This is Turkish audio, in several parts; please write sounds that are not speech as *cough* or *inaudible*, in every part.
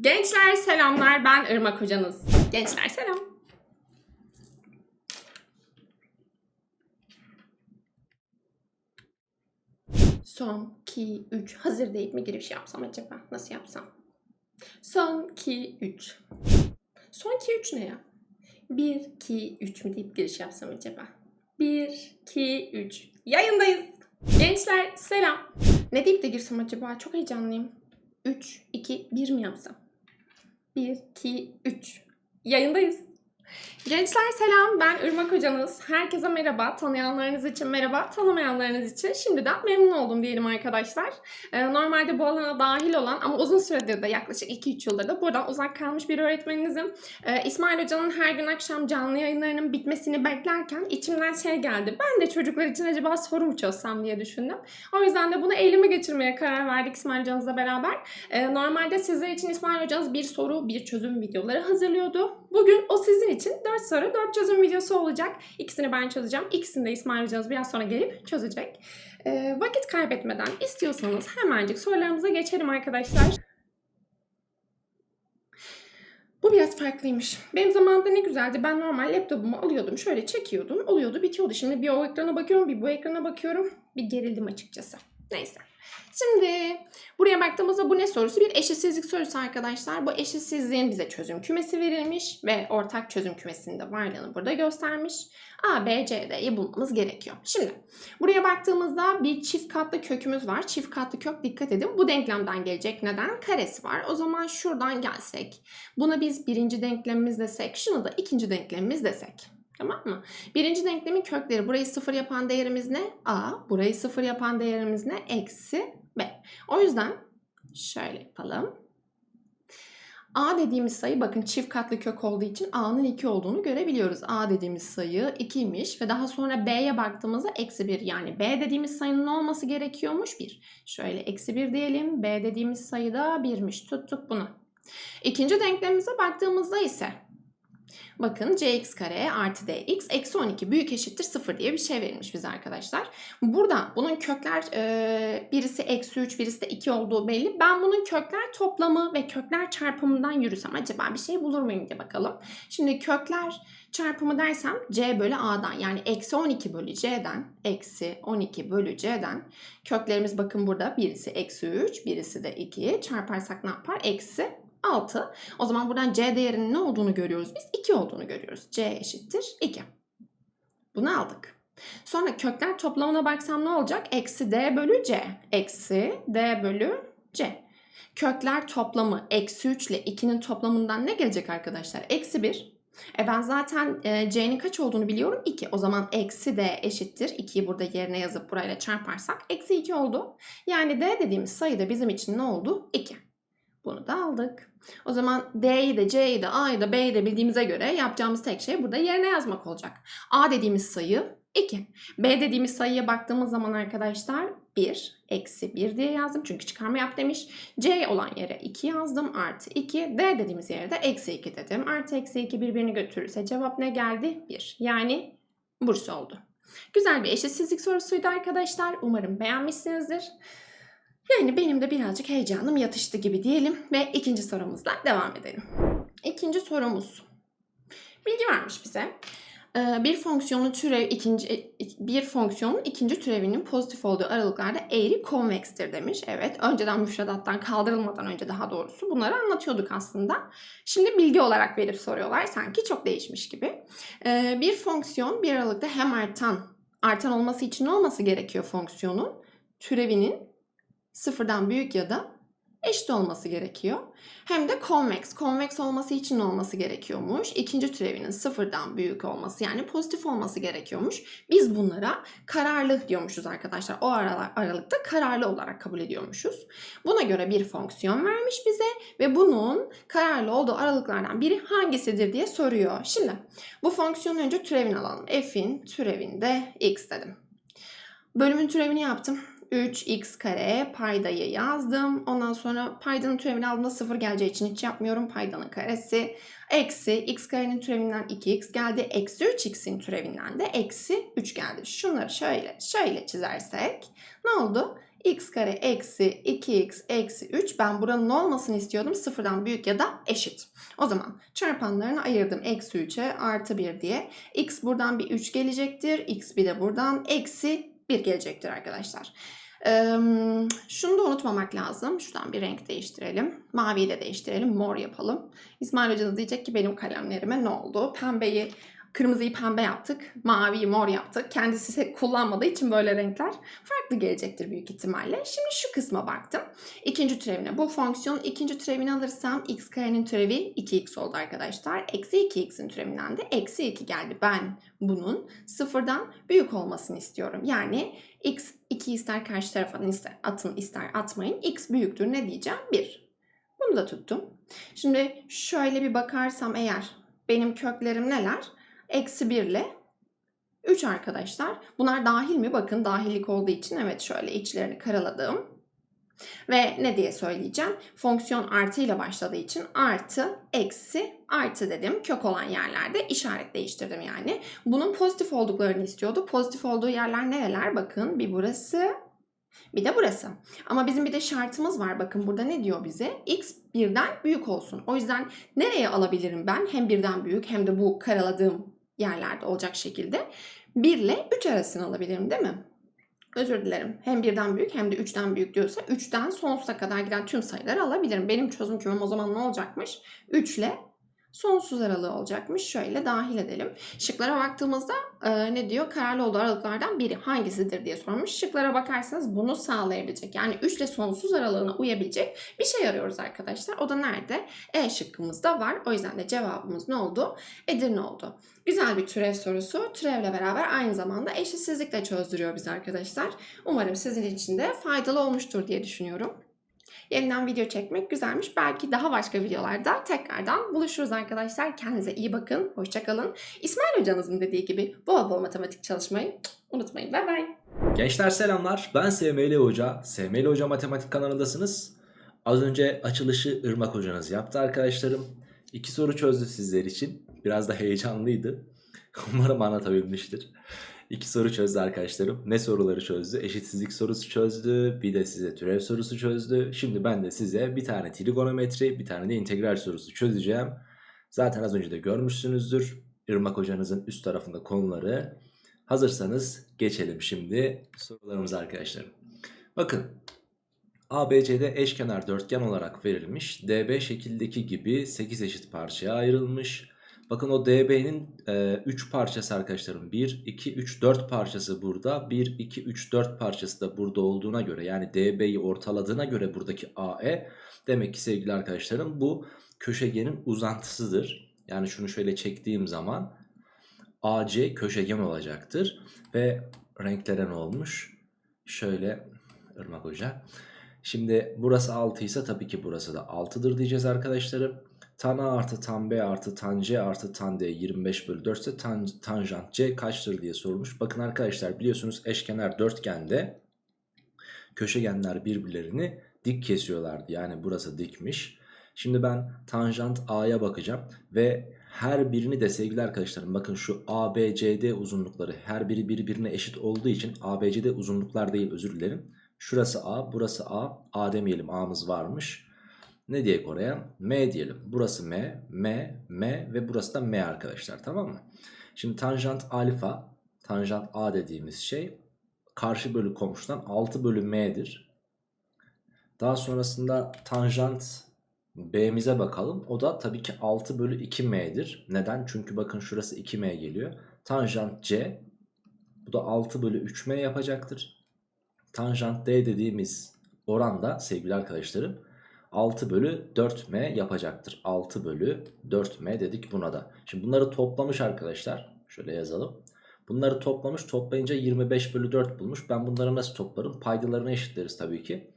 Gençler selamlar ben Irmak hocanız. Gençler selam. Son 2 3 hazır deyip mi giriş yapsam acaba? Nasıl yapsam? Son 2 3. Son 2 3 ne ya? 1 2 3 mü deyip giriş yapsam acaba? 1 2 3. Yayındayız. Gençler selam. Ne deyip de girsem acaba? Çok heyecanlıyım. 3 2 1 mi yapsam? 1, 2, 3. Yayındayız. Gençler selam, ben Irmak hocanız. Herkese merhaba, tanıyanlarınız için merhaba, tanımayanlarınız için şimdiden memnun oldum diyelim arkadaşlar. Ee, normalde bu alana dahil olan ama uzun süredir de yaklaşık 2-3 yıldır da buradan uzak kalmış bir öğretmeninizim. Ee, İsmail hocanın her gün akşam canlı yayınlarının bitmesini beklerken içimden şey geldi. Ben de çocuklar için acaba soru mu çözsem diye düşündüm. O yüzden de bunu elime geçirmeye karar verdik İsmail hocanızla beraber. Ee, normalde sizler için İsmail hocanız bir soru, bir çözüm videoları hazırlıyordu. Bugün o sizin için 4 soru, 4 çözüm videosu olacak. İkisini ben çözeceğim. İkisini de İsmail hocanız biraz sonra gelip çözecek. Ee, vakit kaybetmeden istiyorsanız hemencik sorularımıza geçelim arkadaşlar. Bu biraz farklıymış. Benim zamanımda ne güzeldi. Ben normal laptopumu alıyordum. Şöyle çekiyordum. Oluyordu bitiyordu. Şimdi bir o ekrana bakıyorum bir bu ekrana bakıyorum. Bir gerildim açıkçası. Neyse. Şimdi buraya baktığımızda bu ne sorusu? Bir eşitsizlik sorusu arkadaşlar. Bu eşitsizliğin bize çözüm kümesi verilmiş ve ortak çözüm kümesinde varlığını burada göstermiş. A, B, C, D'yi bulmamız gerekiyor. Şimdi buraya baktığımızda bir çift katlı kökümüz var. Çift katlı kök dikkat edin. Bu denklemden gelecek. Neden? Karesi var. O zaman şuradan gelsek. Buna biz birinci denklemimiz desek. Şunu da ikinci denklemimiz desek. Tamam mı? Birinci denklemin kökleri burayı sıfır yapan değerimiz ne? A. Burayı sıfır yapan değerimiz ne? Eksi B. O yüzden şöyle yapalım. A dediğimiz sayı bakın çift katlı kök olduğu için A'nın 2 olduğunu görebiliyoruz. A dediğimiz sayı 2'ymiş ve daha sonra B'ye baktığımızda eksi 1 yani B dediğimiz sayının olması gerekiyormuş? 1. Şöyle eksi 1 diyelim. B dediğimiz sayı da 1'miş. Tuttuk bunu. İkinci denklemimize baktığımızda ise Bakın cx kare artı dx eksi 12 büyük eşittir 0 diye bir şey verilmiş bize arkadaşlar. Burada bunun kökler e, birisi eksi 3 birisi de 2 olduğu belli. Ben bunun kökler toplamı ve kökler çarpımından yürüsem acaba bir şey bulur muyum diye bakalım. Şimdi kökler çarpımı dersem c bölü a'dan yani eksi 12 bölü c'den eksi 12 bölü c'den köklerimiz bakın burada birisi eksi 3 birisi de 2 çarparsak ne yapar? Eksi 6. O zaman buradan C değerinin ne olduğunu görüyoruz biz? 2 olduğunu görüyoruz. C eşittir 2. Bunu aldık. Sonra kökler toplamına baksam ne olacak? Eksi D bölü C. Eksi D bölü C. Kökler toplamı eksi 3 ile 2'nin toplamından ne gelecek arkadaşlar? Eksi 1. E ben zaten e, C'nin kaç olduğunu biliyorum? 2. O zaman eksi D eşittir. 2'yi burada yerine yazıp burayla çarparsak eksi 2 oldu. Yani D dediğimiz sayı da bizim için ne oldu? 2. Bunu da aldık. O zaman D'yi de C'yi de A'yı da B'yi de bildiğimize göre yapacağımız tek şey burada yerine yazmak olacak. A dediğimiz sayı 2. B dediğimiz sayıya baktığımız zaman arkadaşlar 1 eksi 1 diye yazdım. Çünkü çıkarma yap demiş. C olan yere 2 yazdım. Artı 2. D dediğimiz yere de eksi 2 dedim. Artı eksi 2 birbirini götürürse cevap ne geldi? 1. Yani Bursa oldu. Güzel bir eşitsizlik sorusuydu arkadaşlar. Umarım beğenmişsinizdir. Yani benim de birazcık heyecanım yatıştı gibi diyelim ve ikinci sorumuzla devam edelim. İkinci sorumuz. Bilgi vermiş bize. Ee, Bir fonksiyonun türev ikinci bir fonksiyonun ikinci türevinin pozitif olduğu aralıklarda eğri konvekstir demiş. Evet, önceden müfredattan kaldırılmadan önce daha doğrusu bunları anlatıyorduk aslında. Şimdi bilgi olarak verip soruyorlar sanki çok değişmiş gibi. Ee, Bir fonksiyon bir aralıkta hem artan, artan olması için ne olması gerekiyor fonksiyonun? Türevinin sıfırdan büyük ya da eşit olması gerekiyor. Hem de convex. Convex olması için olması gerekiyormuş? İkinci türevinin sıfırdan büyük olması yani pozitif olması gerekiyormuş. Biz bunlara kararlı diyormuşuz arkadaşlar. O aralıkta kararlı olarak kabul ediyormuşuz. Buna göre bir fonksiyon vermiş bize ve bunun kararlı olduğu aralıklardan biri hangisidir diye soruyor. Şimdi bu fonksiyonu önce türevini alalım. F'in türevinde x dedim. Bölümün türevini yaptım. 3x kare paydayı yazdım. Ondan sonra paydanın türevini aldığımda 0 geleceği için hiç yapmıyorum. Paydanın karesi eksi x karenin türevinden 2x geldi. Eksi 3x'in türevinden de eksi 3 geldi. Şunları şöyle şöyle çizersek ne oldu? x kare eksi 2x eksi 3. Ben buranın olmasını istiyordum? Sıfırdan büyük ya da eşit. O zaman çarpanlarını ayırdım. Eksi 3'e artı 1 diye. x buradan bir 3 gelecektir. x bir de buradan eksi 1 gelecektir arkadaşlar. Ee, şunu da unutmamak lazım. Şuradan bir renk değiştirelim. Maviyle değiştirelim. Mor yapalım. İsmail Hoca da diyecek ki benim kalemlerime ne oldu? Pembeyi Kırmızıyı pembe yaptık, maviyi mor yaptık. Kendisi kullanmadığı için böyle renkler farklı gelecektir büyük ihtimalle. Şimdi şu kısma baktım. İkinci türevine. Bu fonksiyonun ikinci türevini alırsam x karenin türevi 2x oldu arkadaşlar. Eksi 2x'in türevinden de eksi 2 geldi. Ben bunun sıfırdan büyük olmasını istiyorum. Yani x 2 ister karşı tarafa ister, atın ister atmayın. x büyüktür ne diyeceğim? 1. Bunu da tuttum. Şimdi şöyle bir bakarsam eğer benim köklerim neler? Eksi 1 ile 3 arkadaşlar. Bunlar dahil mi? Bakın dahillik olduğu için evet şöyle içlerini karaladım. Ve ne diye söyleyeceğim? Fonksiyon artı ile başladığı için artı, eksi, artı dedim. Kök olan yerlerde işaret değiştirdim yani. Bunun pozitif olduklarını istiyordu. Pozitif olduğu yerler nereler? Bakın bir burası, bir de burası. Ama bizim bir de şartımız var. Bakın burada ne diyor bize? X birden büyük olsun. O yüzden nereye alabilirim ben? Hem birden büyük hem de bu karaladığım yerlerde olacak şekilde 1 ile 3 arasını alabilirim değil mi? Özür dilerim. Hem birden büyük hem de 3'ten büyük diyorsa 3'ten sonsuza kadar giden tüm sayıları alabilirim. Benim çözüm kümem o zaman ne olacakmış? 3 ile sonsuz aralığı olacakmış. Şöyle dahil edelim. Şıklara baktığımızda e, ne diyor? Kararlı olduğu aralıklardan biri hangisidir diye sormuş. Şıklara bakarsanız bunu sağlayabilecek yani 3 ile sonsuz aralığına uyabilecek bir şey arıyoruz arkadaşlar. O da nerede? E şıkkımızda var. O yüzden de cevabımız ne oldu? Edirne oldu. Güzel bir türev sorusu. Türevle beraber aynı zamanda eşitsizlikle çözdürüyor bizi arkadaşlar. Umarım sizin için de faydalı olmuştur diye düşünüyorum. Yeniden video çekmek güzelmiş. Belki daha başka videolarda tekrardan buluşuruz arkadaşlar. Kendinize iyi bakın. Hoşçakalın. İsmail hocanızın dediği gibi bol bol matematik çalışmayı unutmayın. Bay bay. Gençler selamlar. Ben SML Hoca. SML Hoca Matematik kanalındasınız. Az önce açılışı Irmak hocanız yaptı arkadaşlarım. İki soru çözdü sizler için. Biraz da heyecanlıydı. *laughs* Umarım anlatabilmiştir. İki soru çözdü arkadaşlarım. Ne soruları çözdü? Eşitsizlik sorusu çözdü. Bir de size türev sorusu çözdü. Şimdi ben de size bir tane trigonometri, bir tane de integral sorusu çözeceğim. Zaten az önce de görmüşsünüzdür. Irmak hocanızın üst tarafında konuları. Hazırsanız geçelim şimdi sorularımıza arkadaşlarım. Bakın ABCD eşkenar dörtgen olarak verilmiş. DB şekildeki gibi 8 eşit parçaya ayrılmış. Bakın o DB'nin 3 e, parçası arkadaşlarım 1, 2, 3, 4 parçası burada 1, 2, 3, 4 parçası da burada olduğuna göre yani DB'yi ortaladığına göre buradaki AE demek ki sevgili arkadaşlarım bu köşegenin uzantısıdır. Yani şunu şöyle çektiğim zaman AC köşegen olacaktır ve renklere ne olmuş? Şöyle Irmak Hoca. Şimdi burası 6 ise tabii ki burası da 6'dır diyeceğiz arkadaşlarım. Tan A artı tan B artı tan C artı tan D 25 bölü 4 ise tan, tanjant C kaçtır diye sormuş. Bakın arkadaşlar biliyorsunuz eşkenar dörtgende köşegenler birbirlerini dik kesiyorlardı. Yani burası dikmiş. Şimdi ben tanjant A'ya bakacağım ve her birini de sevgili arkadaşlarım bakın şu ABCD uzunlukları her biri birbirine eşit olduğu için ABCD uzunluklar değil özür dilerim. Şurası A burası A A demeyelim A'mız varmış. Ne diye oraya? M diyelim. Burası M, M, M ve burası da M arkadaşlar tamam mı? Şimdi tanjant alfa, tanjant A dediğimiz şey karşı bölü komşudan 6 bölü M'dir. Daha sonrasında tanjant B'mize bakalım. O da tabii ki 6 bölü 2M'dir. Neden? Çünkü bakın şurası 2M geliyor. Tanjant C bu da 6 bölü 3M yapacaktır. Tanjant D dediğimiz oranda sevgili arkadaşlarım 6 bölü 4m yapacaktır. 6 bölü 4m dedik buna da. Şimdi bunları toplamış arkadaşlar. Şöyle yazalım. Bunları toplamış toplayınca 25 bölü 4 bulmuş. Ben bunları nasıl toplarım? Paydalarını eşitleriz tabii ki.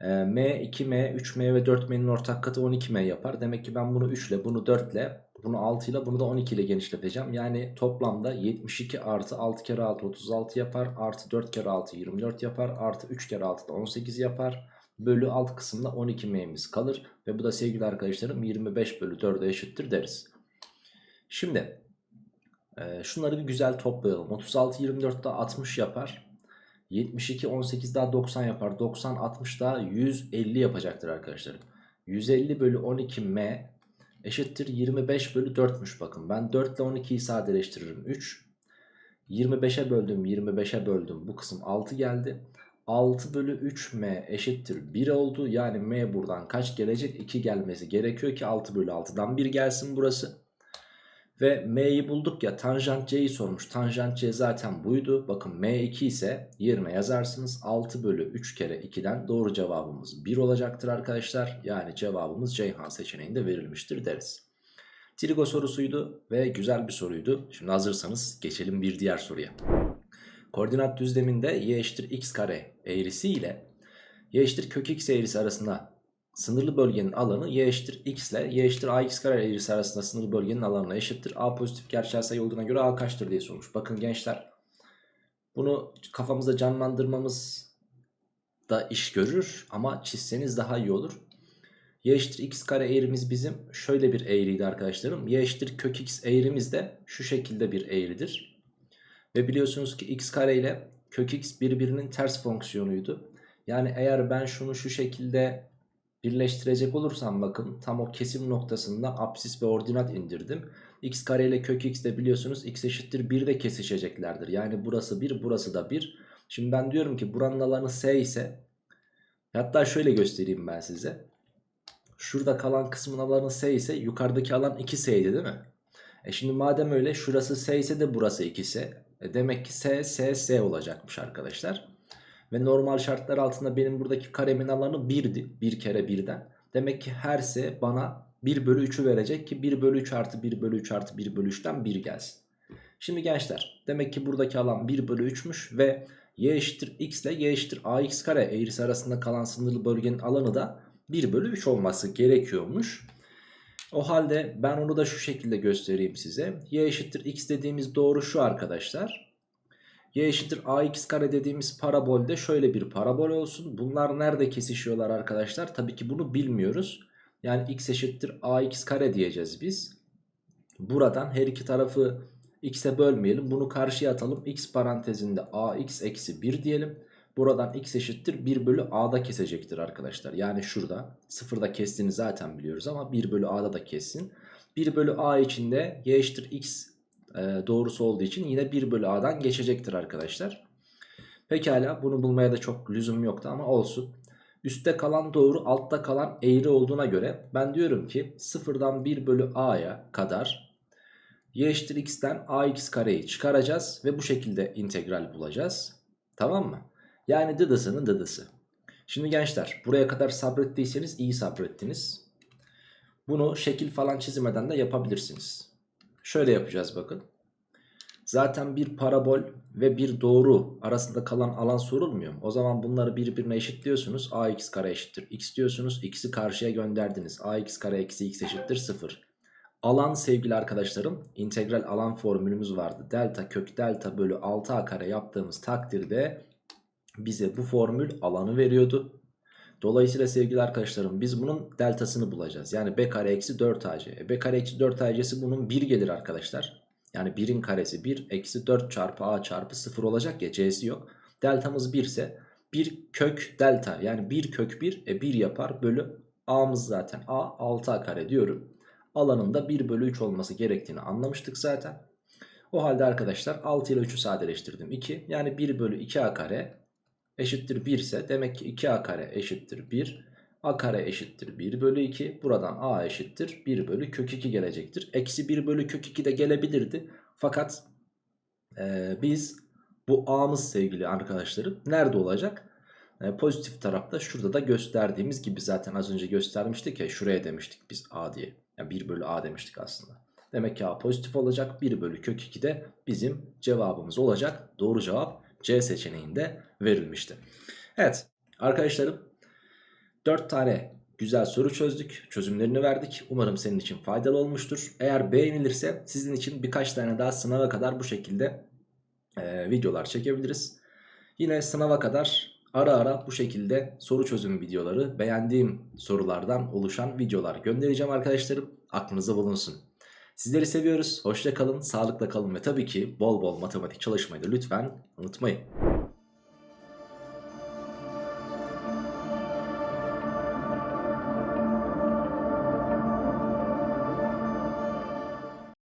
Ee, m, 2m, 3m ve 4m'nin ortak katı 12m yapar. Demek ki ben bunu 3 ile bunu 4 ile bunu 6 ile bunu da 12 ile genişleteceğim. Yani toplamda 72 artı 6 kere 6 36 yapar. Artı 4 kere 6 24 yapar. Artı 3 kere 6 da 18 yapar bölü alt kısımda 12m'miz kalır. Ve bu da sevgili arkadaşlarım 25 bölü 4'e eşittir deriz. Şimdi e, şunları bir güzel toplayalım. 36 24'te 60 yapar. 72 18 daha 90 yapar. 90 60 daha 150 yapacaktır arkadaşlar. 150 bölü 12 m eşittir 25 bölü 4'müş bakın. Ben 4 ile 12'yi sadeleştiririm 3. 25'e böldüm 25'e böldüm bu kısım 6 geldi. 6 bölü 3m eşittir 1 oldu. Yani m buradan kaç gelecek? 2 gelmesi gerekiyor ki 6 bölü 6'dan 1 gelsin burası. Ve m'yi bulduk ya tanjant c'yi sormuş. Tanjant c zaten buydu. Bakın m2 ise yerine yazarsınız. 6 bölü 3 kere 2'den doğru cevabımız 1 olacaktır arkadaşlar. Yani cevabımız Ceyhan seçeneğinde verilmiştir deriz. Trigo sorusuydu ve güzel bir soruydu. Şimdi hazırsanız geçelim bir diğer soruya. Koordinat düzleminde y eşittir x kare eğrisi ile y eşittir kök x eğrisi arasında sınırlı bölgenin alanı y eşittir x ile y eşittir ax kare eğrisi arasında sınırlı bölgenin alanına eşittir. A pozitif gerçel sayı olduğuna göre a kaçtır diye sormuş. Bakın gençler bunu kafamızda canlandırmamız da iş görür ama çizseniz daha iyi olur. Y eşittir x kare eğrimiz bizim şöyle bir eğriydi arkadaşlarım. Y eşittir kök x eğrimiz de şu şekilde bir eğridir. Ve biliyorsunuz ki x kare ile kök x birbirinin ters fonksiyonuydu. Yani eğer ben şunu şu şekilde birleştirecek olursam bakın tam o kesim noktasında apsis ve ordinat indirdim. x kare ile kök x de biliyorsunuz x eşittir 1 de kesişeceklerdir. Yani burası 1 burası da 1. Şimdi ben diyorum ki buranın alanı s ise hatta şöyle göstereyim ben size. Şurada kalan kısmın alanı s ise yukarıdaki alan 2s'ydi değil mi? E şimdi madem öyle şurası s ise de burası 2s. E demek ki s s s olacakmış arkadaşlar. Ve normal şartlar altında benim buradaki karemin alanı 1'di. 1 kere 1'den. Demek ki her s bana 1 bölü 3'ü verecek ki 1 bölü 3 artı 1 bölü 3 artı 1 bölü 3'ten 1 gelsin. Şimdi gençler demek ki buradaki alan 1 bölü 3'müş ve y eşittir x ile y eşittir ax kare eğrisi arasında kalan sınırlı bölgenin alanı da 1 bölü 3 olması gerekiyormuş. O halde ben onu da şu şekilde göstereyim size. Y eşittir x dediğimiz doğru şu arkadaşlar. Y eşittir ax kare dediğimiz parabolde şöyle bir parabol olsun. Bunlar nerede kesişiyorlar arkadaşlar? Tabii ki bunu bilmiyoruz. Yani x eşittir ax kare diyeceğiz biz. Buradan her iki tarafı x'e bölmeyelim. Bunu karşıya atalım. x parantezinde ax eksi 1 diyelim. Buradan x eşittir 1 bölü a'da kesecektir arkadaşlar. Yani şurada sıfırda kestiğini zaten biliyoruz ama 1 bölü a'da da kessin. 1 bölü a içinde y eşittir x e, doğrusu olduğu için yine 1 bölü a'dan geçecektir arkadaşlar. Pekala bunu bulmaya da çok lüzum yoktu ama olsun. Üstte kalan doğru altta kalan eğri olduğuna göre ben diyorum ki sıfırdan 1 bölü a'ya kadar y eşittir x'ten ax kareyi çıkaracağız ve bu şekilde integral bulacağız. Tamam mı? Yani dıdısının dıdısı. Şimdi gençler buraya kadar sabrettiyseniz iyi sabrettiniz. Bunu şekil falan çizmeden de yapabilirsiniz. Şöyle yapacağız bakın. Zaten bir parabol ve bir doğru arasında kalan alan sorulmuyor mu? O zaman bunları birbirine eşitliyorsunuz. ax kare eşittir x diyorsunuz. x'i karşıya gönderdiniz. ax kare eksi x eşittir 0. Alan sevgili arkadaşlarım integral alan formülümüz vardı. Delta kök delta bölü 6a kare yaptığımız takdirde bize bu formül alanı veriyordu. Dolayısıyla sevgili arkadaşlarım biz bunun deltasını bulacağız. Yani b kare eksi 4ac. E, b kare eksi 4ac'si bunun 1 gelir arkadaşlar. Yani 1'in karesi 1 eksi 4 çarpı a çarpı 0 olacak ya c'si yok. Deltamız 1 ise 1 kök delta yani 1 kök 1 e 1 yapar bölü a'mız zaten a 6a kare diyorum. Alanında 1 bölü 3 olması gerektiğini anlamıştık zaten. O halde arkadaşlar 6 ile 3'ü sadeleştirdim 2 yani 1 bölü 2a kare eşittir 1 ise demek ki 2a kare eşittir 1. a kare eşittir 1 bölü 2. Buradan a eşittir 1 bölü kök 2 gelecektir. Eksi 1 bölü kök 2 de gelebilirdi. Fakat e, biz bu a'mız sevgili arkadaşlarım nerede olacak? E, pozitif tarafta şurada da gösterdiğimiz gibi zaten az önce göstermiştik ya şuraya demiştik biz a diye. Yani 1 bölü a demiştik aslında. Demek ki a pozitif olacak 1 bölü kök 2 de bizim cevabımız olacak. Doğru cevap C seçeneğinde verilmişti. Evet arkadaşlarım 4 tane güzel soru çözdük. Çözümlerini verdik. Umarım senin için faydalı olmuştur. Eğer beğenilirse sizin için birkaç tane daha sınava kadar bu şekilde e, videolar çekebiliriz. Yine sınava kadar ara ara bu şekilde soru çözüm videoları beğendiğim sorulardan oluşan videolar göndereceğim arkadaşlarım. Aklınızda bulunsun. Sizleri seviyoruz. Hoşça kalın, sağlıkla kalın ve tabii ki bol bol matematik çalışmayı da lütfen unutmayın.